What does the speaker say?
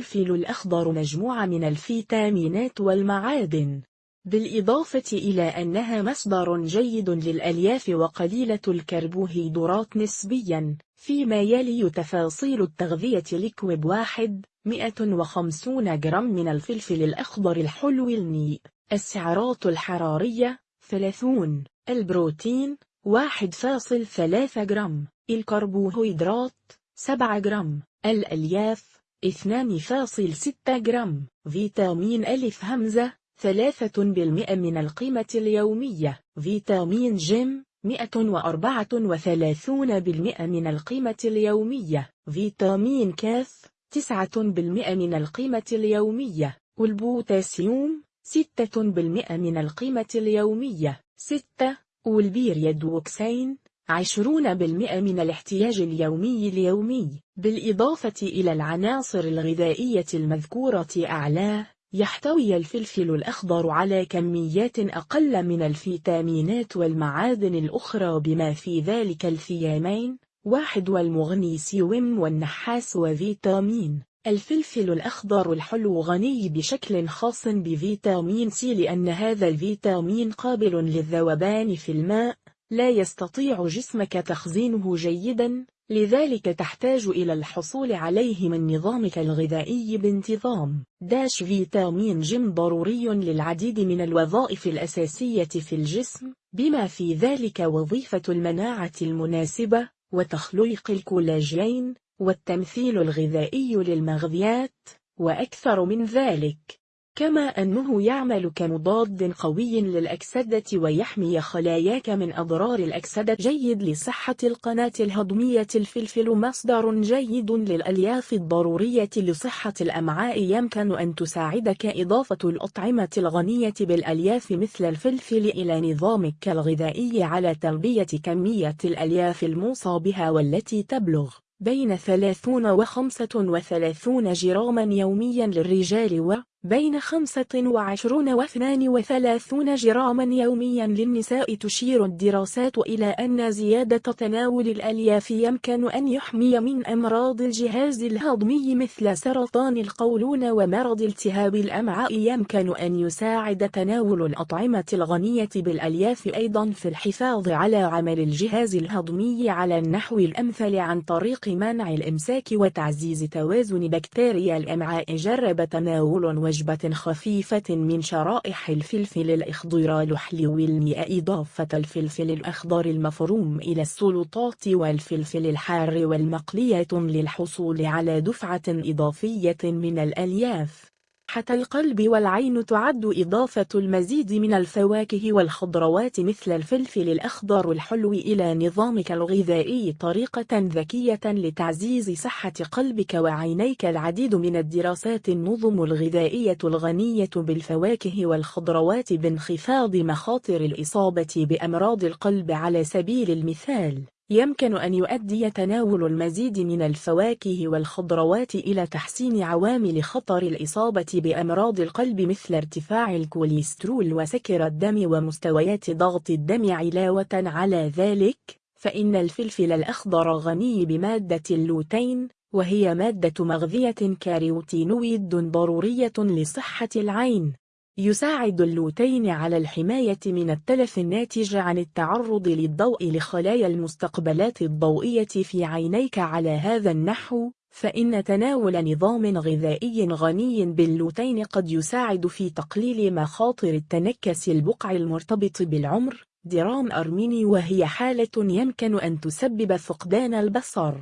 الفلفل الأخضر مجموعة من الفيتامينات والمعادن. بالإضافة إلى أنها مصدر جيد للألياف وقليلة الكربوهيدرات نسبياً فيما يلي تفاصيل التغذية لكوب واحد 150 جرام من الفلفل الأخضر الحلو النيء السعرات الحرارية 30 البروتين 1.3 جرام الكربوهيدرات 7 جرام الألياف 2.6 جرام. فيتامين ألف همزة ثلاثة بالمئة من القيمة اليومية. فيتامين جيم مئة وأربعة وثلاثون بالمئة من القيمة اليومية. فيتامين كاف تسعة بالمئة من القيمة اليومية. والبوتاسيوم ستة بالمئة من القيمة اليومية. ستة والبيريدوكسين عشرون بالمئة من الاحتياج اليومي اليومي بالإضافة إلى العناصر الغذائية المذكورة أعلاه يحتوي الفلفل الأخضر على كميات أقل من الفيتامينات والمعادن الأخرى بما في ذلك الثيامين واحد والمغنيسيوم والنحاس وفيتامين. الفلفل الأخضر الحلو غني بشكل خاص بفيتامين سي لأن هذا الفيتامين قابل للذوبان في الماء لا يستطيع جسمك تخزينه جيدا لذلك تحتاج إلى الحصول عليه من نظامك الغذائي بانتظام. داش فيتامين جيم ضروري للعديد من الوظائف الأساسية في الجسم بما في ذلك وظيفة المناعة المناسبة وتخليق الكولاجين والتمثيل الغذائي للمغذيات وأكثر من ذلك. كما أنه يعمل كمضاد قوي للأكسدة ويحمي خلاياك من أضرار الأكسدة. جيد لصحة القناة الهضمية الفلفل مصدر جيد للألياف الضرورية لصحة الأمعاء. يمكن أن تساعدك إضافة الأطعمة الغنية بالألياف مثل الفلفل إلى نظامك الغذائي على تلبية كمية الألياف الموصى بها والتي تبلغ بين 30 و 35 جراما يوميا للرجال و بين 25 و 32 جراما يوميا للنساء تشير الدراسات إلى أن زيادة تناول الألياف يمكن أن يحمي من أمراض الجهاز الهضمي مثل سرطان القولون ومرض التهاب الأمعاء. يمكن أن يساعد تناول الأطعمة الغنية بالألياف أيضا في الحفاظ على عمل الجهاز الهضمي على النحو الأمثل عن طريق منع الإمساك وتعزيز توازن بكتيريا الأمعاء. جرب تناول وجبة خفيفة من شرائح الفلفل الأخضر الحلو الماء إضافة الفلفل الأخضر المفروم إلى السلطات والفلفل الحار والمقلية للحصول على دفعة إضافية من الألياف. حتى القلب والعين تعد إضافة المزيد من الفواكه والخضروات مثل الفلفل الأخضر الحلو إلى نظامك الغذائي طريقة ذكية لتعزيز صحة قلبك وعينيك. العديد من الدراسات النظم الغذائية الغنية بالفواكه والخضروات بانخفاض مخاطر الإصابة بأمراض القلب على سبيل المثال. يمكن أن يؤدي تناول المزيد من الفواكه والخضروات إلى تحسين عوامل خطر الإصابة بأمراض القلب مثل ارتفاع الكوليسترول وسكر الدم ومستويات ضغط الدم علاوة على ذلك فإن الفلفل الأخضر غني بمادة اللوتين وهي مادة مغذية كاريوتينويد ضرورية لصحة العين. يساعد اللوتين على الحماية من التلف الناتج عن التعرض للضوء لخلايا المستقبلات الضوئية في عينيك على هذا النحو فإن تناول نظام غذائي غني باللوتين قد يساعد في تقليل مخاطر التنكس البقع المرتبط بالعمر درام أرميني وهي حالة يمكن أن تسبب فقدان البصر.